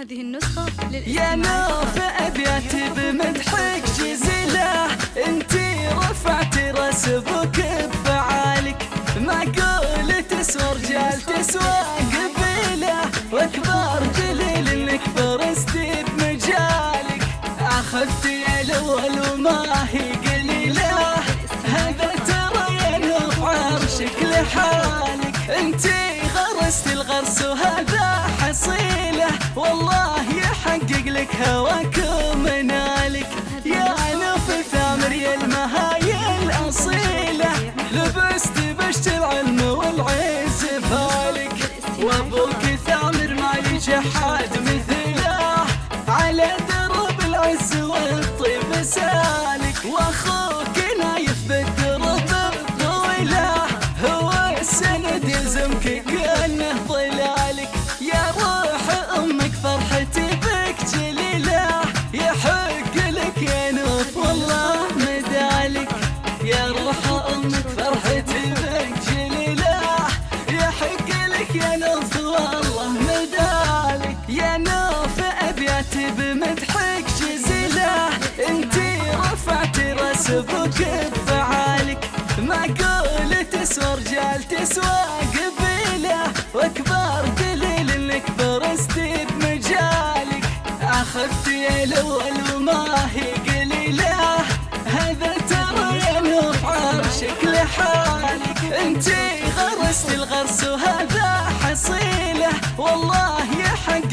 هذه النسخة يا نوف أبياتي بمدحك جزيلة. انتي رفعتي راس بفعالك معقول تسوى رجال تسوى قبيلة. واكبر دليل إنك فرستي بمجالك. اخذتي الأول وما هي قليلة. هذا ترى يا نوف عرشك لحالك. انتي غرست الغرس وهذا والله يحقق لك هواك ومنالك يا نوف ثامر يا المهاي الأصيلة. لبست بشت العلم والعز فالك. وأبوك ثامر ما يجحد مثله. على درب العز والطيب سالك. وأخوك أبوك بفعالك. معقول تسوى رجال تسوى قبيلة. وأكبر دليل إنك برستي بمجالك. اخذتي الأول وما هي قليلة. هذا ترى يا نوف عرشك لحالك. انتي غرست الغرس وهذا حصيلة. والله يحب